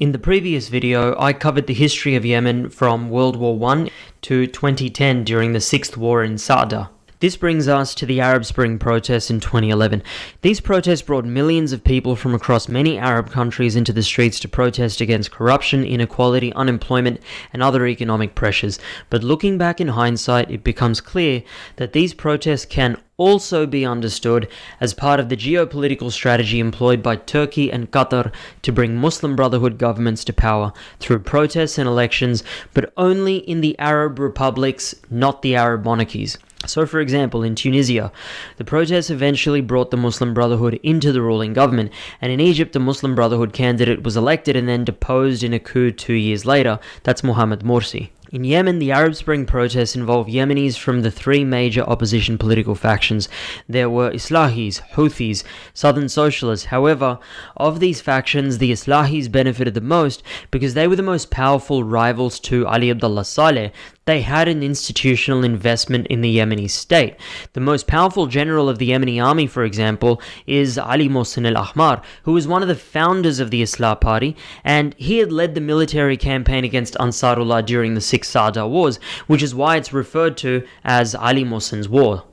In the previous video, I covered the history of Yemen from World War I to 2010 during the Sixth War in Sa'da. This brings us to the Arab Spring protests in 2011. These protests brought millions of people from across many Arab countries into the streets to protest against corruption, inequality, unemployment, and other economic pressures. But looking back in hindsight, it becomes clear that these protests can also be understood as part of the geopolitical strategy employed by Turkey and Qatar to bring Muslim Brotherhood governments to power through protests and elections, but only in the Arab republics, not the Arab monarchies. So, for example, in Tunisia, the protests eventually brought the Muslim Brotherhood into the ruling government, and in Egypt, the Muslim Brotherhood candidate was elected and then deposed in a coup two years later. That's Mohammed Morsi. In Yemen, the Arab Spring protests involved Yemenis from the three major opposition political factions. There were Islahis, Houthis, Southern Socialists. However, of these factions, the Islahis benefited the most because they were the most powerful rivals to Ali Abdullah Saleh. They had an institutional investment in the Yemeni state. The most powerful general of the Yemeni army, for example, is Ali Mohsen al Ahmar, who was one of the founders of the Islah Party, and he had led the military campaign against Ansarullah during the Six Sa'da Wars, which is why it's referred to as Ali Mohsen's War.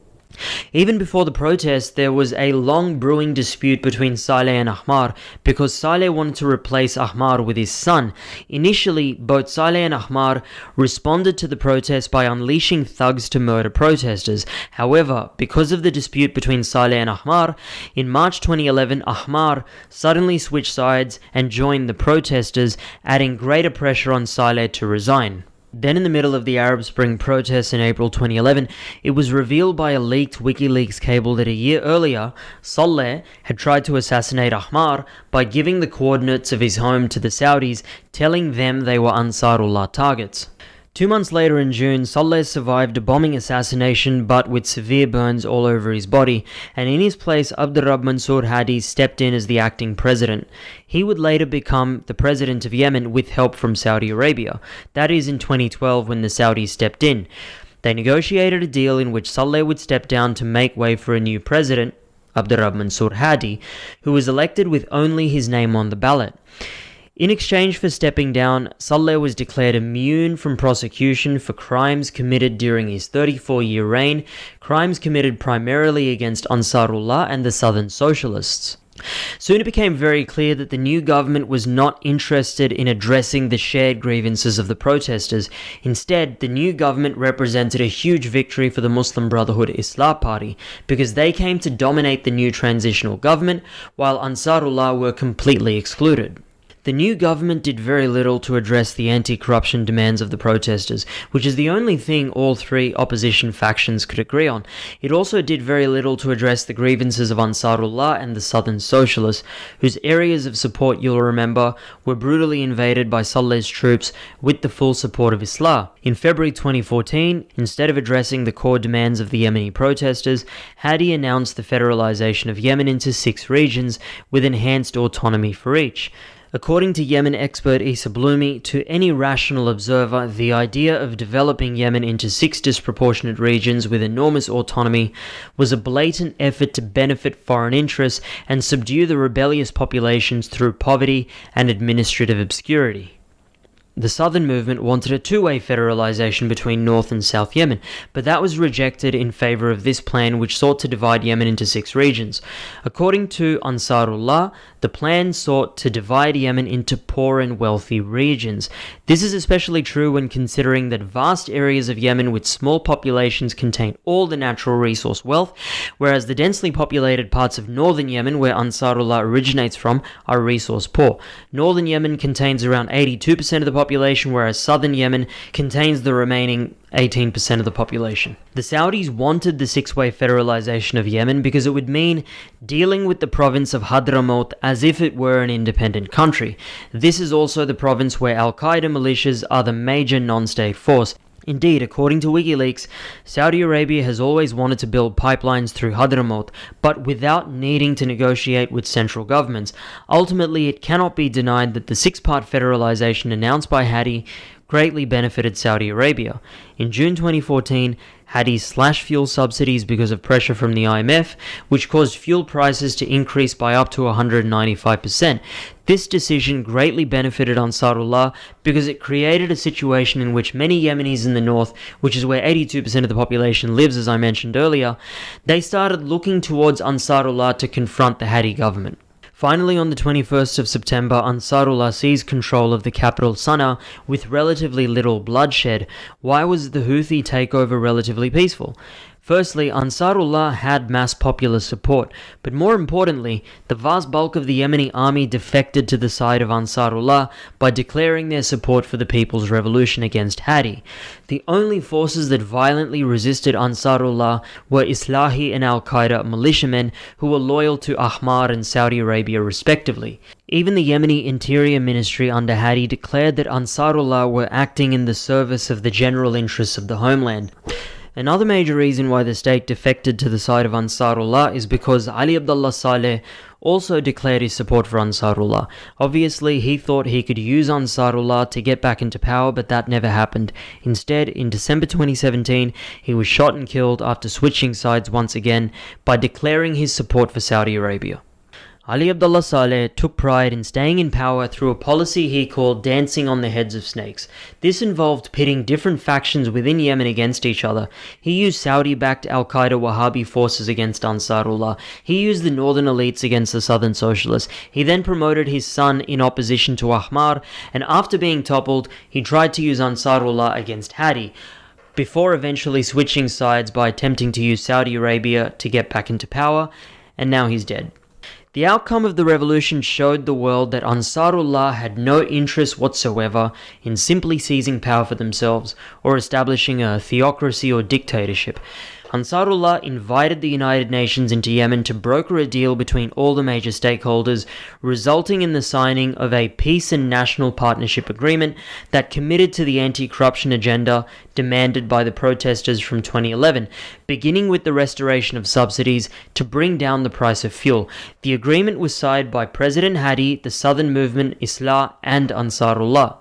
Even before the protest, there was a long brewing dispute between Saleh and Ahmar because Saleh wanted to replace Ahmar with his son. Initially, both Saleh and Ahmar responded to the protest by unleashing thugs to murder protesters. However, because of the dispute between Saleh and Ahmar, in March 2011, Ahmar suddenly switched sides and joined the protesters, adding greater pressure on Saleh to resign. Then, in the middle of the Arab Spring protests in April 2011, it was revealed by a leaked WikiLeaks cable that a year earlier, Saleh had tried to assassinate Ahmar by giving the coordinates of his home to the Saudis, telling them they were Ansarullah targets. Two months later in June, Saleh survived a bombing assassination but with severe burns all over his body, and in his place, Abdurrab Mansour Hadi stepped in as the acting president. He would later become the president of Yemen with help from Saudi Arabia. That is in 2012 when the Saudis stepped in. They negotiated a deal in which Saleh would step down to make way for a new president, Abdurrab Mansour Hadi, who was elected with only his name on the ballot. In exchange for stepping down, Saleh was declared immune from prosecution for crimes committed during his 34 year reign, crimes committed primarily against Ansarullah and the Southern Socialists. Soon it became very clear that the new government was not interested in addressing the shared grievances of the protesters. Instead, the new government represented a huge victory for the Muslim Brotherhood Islah Party because they came to dominate the new transitional government while Ansarullah were completely excluded. The new government did very little to address the anti corruption demands of the protesters, which is the only thing all three opposition factions could agree on. It also did very little to address the grievances of Ansarullah and the Southern Socialists, whose areas of support, you'll remember, were brutally invaded by Saleh's troops with the full support of Islah. In February 2014, instead of addressing the core demands of the Yemeni protesters, Hadi announced the federalization of Yemen into six regions with enhanced autonomy for each. According to Yemen expert Isa Blumi, to any rational observer, the idea of developing Yemen into six disproportionate regions with enormous autonomy was a blatant effort to benefit foreign interests and subdue the rebellious populations through poverty and administrative obscurity. The Southern movement wanted a two way federalization between North and South Yemen, but that was rejected in favor of this plan, which sought to divide Yemen into six regions. According to Ansarullah, the plan sought to divide Yemen into poor and wealthy regions. This is especially true when considering that vast areas of Yemen with small populations contain all the natural resource wealth, whereas the densely populated parts of northern Yemen, where Ansarullah originates from, are resource poor. Northern Yemen contains around 82% of the population, whereas southern Yemen contains the remaining 18% of the population. The Saudis wanted the six way federalization of Yemen because it would mean dealing with the province of Hadramaut as if it were an independent country. This is also the province where Al Qaeda militias are the major non state force. Indeed, according to WikiLeaks, Saudi Arabia has always wanted to build pipelines through Hadramaut, but without needing to negotiate with central governments. Ultimately, it cannot be denied that the six part federalization announced by Hadi greatly benefited Saudi Arabia. In June 2014, Hadi slashed fuel subsidies because of pressure from the IMF, which caused fuel prices to increase by up to 195%. This decision greatly benefited Ansarullah because it created a situation in which many Yemenis in the north, which is where 82% of the population lives, as I mentioned earlier, they started looking towards Ansarullah to confront the Hadi government. Finally, on the 21st of September, Ansarullah seized control of the capital Sana'a with relatively little bloodshed. Why was the Houthi takeover relatively peaceful? Firstly, Ansarullah had mass popular support, but more importantly, the vast bulk of the Yemeni army defected to the side of Ansarullah by declaring their support for the People's Revolution against Hadi. The only forces that violently resisted Ansarullah were Islahi and Al Qaeda militiamen who were loyal to Ahmar and Saudi Arabia respectively. Even the Yemeni Interior Ministry under Hadi declared that Ansarullah were acting in the service of the general interests of the homeland. Another major reason why the state defected to the side of Ansarullah is because Ali Abdullah Saleh also declared his support for Ansarullah. Obviously, he thought he could use Ansarullah to get back into power, but that never happened. Instead, in December 2017, he was shot and killed after switching sides once again by declaring his support for Saudi Arabia. Ali Abdullah Saleh took pride in staying in power through a policy he called dancing on the heads of snakes. This involved pitting different factions within Yemen against each other. He used Saudi backed Al Qaeda Wahhabi forces against Ansarullah. He used the northern elites against the southern socialists. He then promoted his son in opposition to Ahmar, and after being toppled, he tried to use Ansarullah against Hadi before eventually switching sides by attempting to use Saudi Arabia to get back into power, and now he's dead. The outcome of the revolution showed the world that Ansarullah had no interest whatsoever in simply seizing power for themselves or establishing a theocracy or dictatorship. Ansarullah invited the United Nations into Yemen to broker a deal between all the major stakeholders, resulting in the signing of a peace and national partnership agreement that committed to the anti corruption agenda demanded by the protesters from 2011, beginning with the restoration of subsidies to bring down the price of fuel. The agreement was signed by President Hadi, the Southern Movement, Islah, and Ansarullah.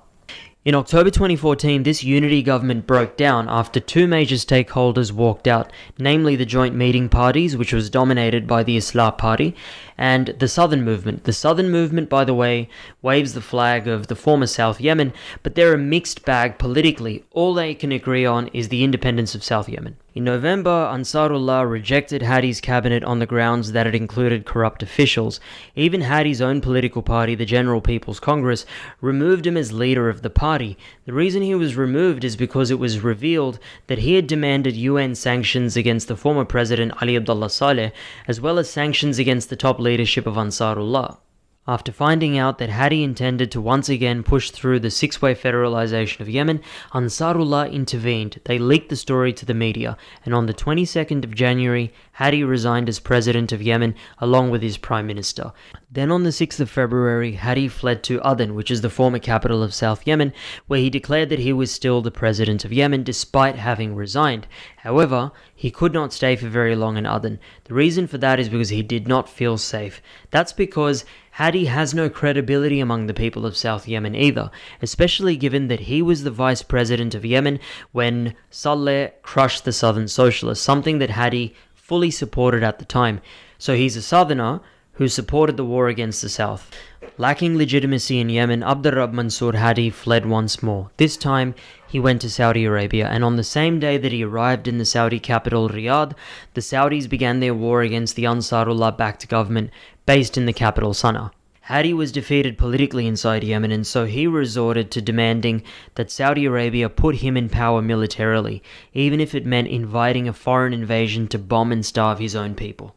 In October 2014, this unity government broke down after two major stakeholders walked out, namely the Joint Meeting Parties, which was dominated by the Islah Party, and the Southern Movement. The Southern Movement, by the way, waves the flag of the former South Yemen, but they're a mixed bag politically. All they can agree on is the independence of South Yemen. In November, Ansarullah rejected Hadi's cabinet on the grounds that it included corrupt officials. Even Hadi's own political party, the General People's Congress, removed him as leader of the party. The reason he was removed is because it was revealed that he had demanded UN sanctions against the former president Ali Abdullah Saleh, as well as sanctions against the top leadership of Ansarullah. After finding out that Hadi intended to once again push through the six way federalization of Yemen, Ansarullah intervened. They leaked the story to the media, and on the 22nd of January, Hadi resigned as president of Yemen along with his prime minister. Then on the 6th of February, Hadi fled to Aden, which is the former capital of South Yemen, where he declared that he was still the president of Yemen despite having resigned. However, he could not stay for very long in Aden. The reason for that is because he did not feel safe. That's because Hadi has no credibility among the people of South Yemen either, especially given that he was the vice president of Yemen when Saleh crushed the Southern Socialists, something that Hadi fully supported at the time. So he's a southerner who supported the war against the South. Lacking legitimacy in Yemen, Abdurrab Mansur Hadi fled once more. This time, he went to Saudi Arabia, and on the same day that he arrived in the Saudi capital Riyadh, the Saudis began their war against the Ansarullah backed government based in the capital Sana'a. Hadi was defeated politically inside Yemen, and so he resorted to demanding that Saudi Arabia put him in power militarily, even if it meant inviting a foreign invasion to bomb and starve his own people.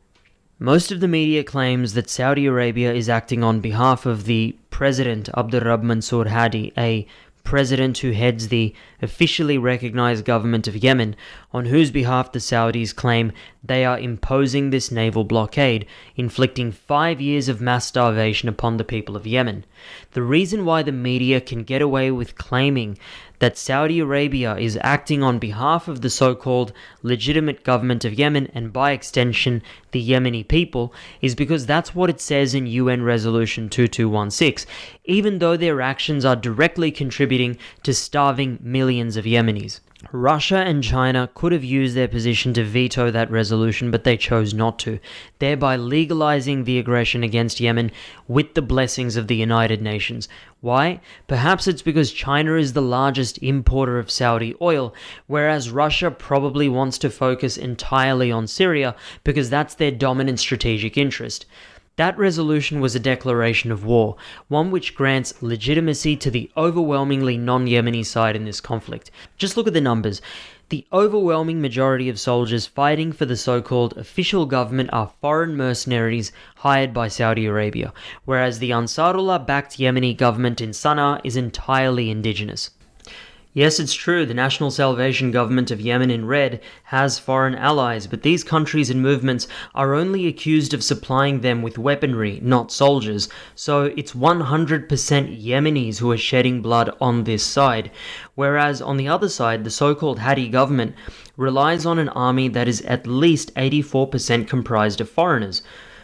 Most of the media claims that Saudi Arabia is acting on behalf of the President Abdurrab Mansur Hadi, a president who heads the officially recognized government of Yemen, on whose behalf the Saudis claim they are imposing this naval blockade, inflicting five years of mass starvation upon the people of Yemen. The reason why the media can get away with claiming that Saudi Arabia is acting on behalf of the so called legitimate government of Yemen and by extension the Yemeni people is because that's what it says in UN Resolution 2216, even though their actions are directly contributing to starving millions of Yemenis. Russia and China could have used their position to veto that resolution, but they chose not to, thereby legalizing the aggression against Yemen with the blessings of the United Nations. Why? Perhaps it's because China is the largest importer of Saudi oil, whereas Russia probably wants to focus entirely on Syria because that's their dominant strategic interest. That resolution was a declaration of war, one which grants legitimacy to the overwhelmingly non Yemeni side in this conflict. Just look at the numbers. The overwhelming majority of soldiers fighting for the so called official government are foreign mercenaries hired by Saudi Arabia, whereas the Ansarullah backed Yemeni government in Sana'a is entirely indigenous. Yes, it's true, the National Salvation Government of Yemen in red has foreign allies, but these countries and movements are only accused of supplying them with weaponry, not soldiers, so it's 100% Yemenis who are shedding blood on this side. Whereas on the other side, the so called Hadi government relies on an army that is at least 84% comprised of foreigners.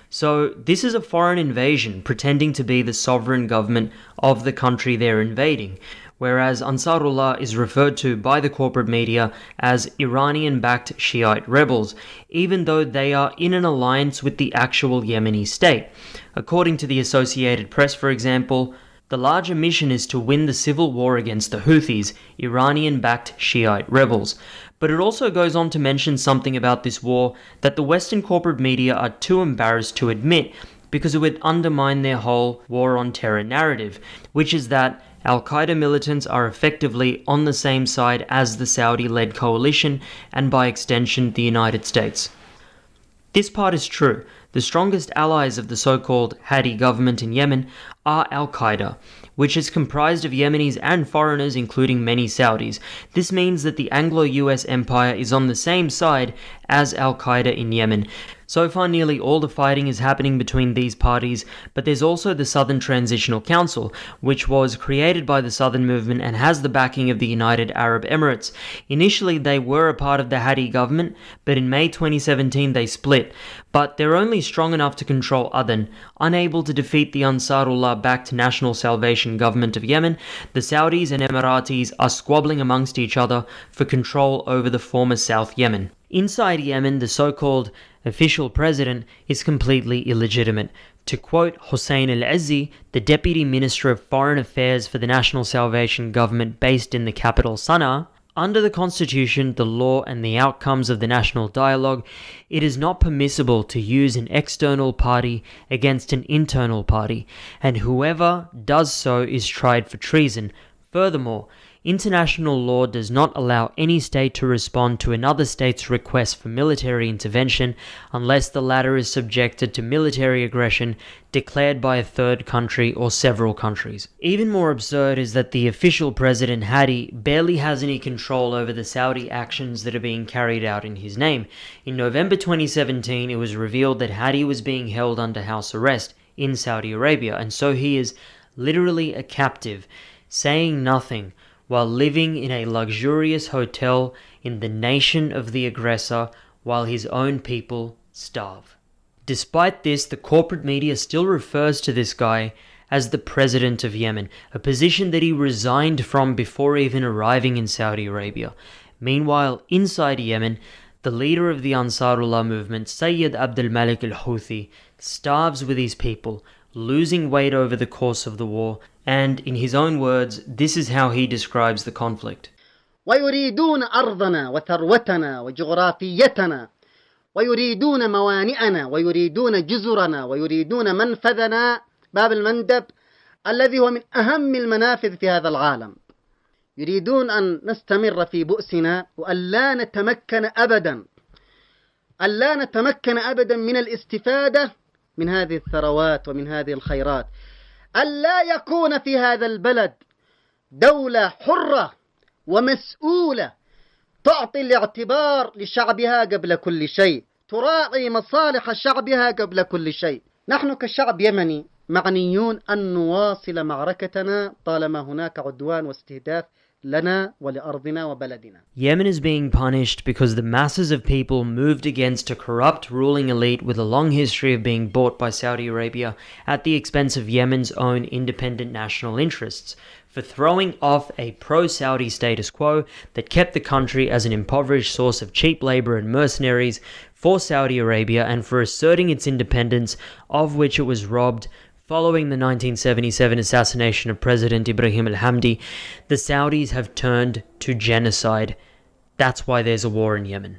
So, this is a foreign invasion pretending to be the sovereign government of the country they're invading whereas Ansarullah is referred to by the corporate media as Iranian backed Shiite rebels, even though they are in an alliance with the actual Yemeni state. According to the Associated Press, for example, the larger mission is to win the civil war against the Houthis, Iranian backed Shiite rebels. But it also goes on to mention something about this war that the Western corporate media are too embarrassed to admit because it would undermine their whole war on terror narrative, which is that Al Qaeda militants are effectively on the same side as the Saudi led coalition and by extension the United States. This part is true. The strongest allies of the so called Hadi government in Yemen are Al Qaeda, which is comprised of Yemenis and foreigners, including many Saudis. This means that the Anglo US empire is on the same side as Al Qaeda in Yemen, so far, nearly all the fighting is happening between these parties, but there's also the Southern Transitional Council, which was created by the Southern Movement and has the backing of the United Arab Emirates. Initially, they were a part of the Hadi government, but in May 2017 they split. But they're only strong enough to control Aden. Unable to defeat the Ansarullah backed National Salvation Government of Yemen, the Saudis and Emiratis are squabbling amongst each other for control over the former South Yemen. Inside Yemen, the so called official president is completely illegitimate. To quote Hossein al Azzi, the Deputy Minister of Foreign Affairs for the National Salvation Government based in the capital Sana'a, under the Constitution, the law, and the outcomes of the national dialogue, it is not permissible to use an external party against an internal party, and whoever does so is tried for treason. Furthermore, International law does not allow any state to respond to another state's request for military intervention unless the latter is subjected to military aggression declared by a third country or several countries. Even more absurd is that the official president Hadi barely has any control over the Saudi actions that are being carried out in his name. In November 2017, it was revealed that Hadi was being held under house arrest in Saudi Arabia, and so he is literally a captive, saying nothing while living in a luxurious hotel in the nation of the aggressor while his own people starve. Despite this, the corporate media still refers to this guy as the president of Yemen, a position that he resigned from before even arriving in Saudi Arabia. Meanwhile, inside Yemen, the leader of the Ansarullah movement, Sayyid Abdul Malik al Houthi, starves with his people, losing weight over the course of the war, and in his own words, this is how he describes the conflict. ويريدون أرضنا وثروتنا وجغرافيتنا. ويريدون موانئنا ويريدون جزرنا ويريدون منفذنا. باب المندب الذي هو من أهم المنافذ في هذا العالم. يريدون أن نستمر في بؤسنا وأن لا نتمكن أبدا. أن لا نتمكن أبدا من الاستفادة من هذه الثروات ومن هذه الخيرات. ألا يكون في هذا البلد دولة حرة ومسؤولة تعطي الاعتبار لشعبها قبل كل شيء تراعي مصالح شعبها قبل كل شيء. نحن كشعب يمني معنيون أن نواصل معركتنا طالما هناك عدوان واستهداف Yemen is being punished because the masses of people moved against a corrupt ruling elite with a long history of being bought by Saudi Arabia at the expense of Yemen's own independent national interests, for throwing off a pro Saudi status quo that kept the country as an impoverished source of cheap labor and mercenaries for Saudi Arabia, and for asserting its independence, of which it was robbed Following the 1977 assassination of President Ibrahim al Hamdi, the Saudis have turned to genocide. That's why there's a war in Yemen.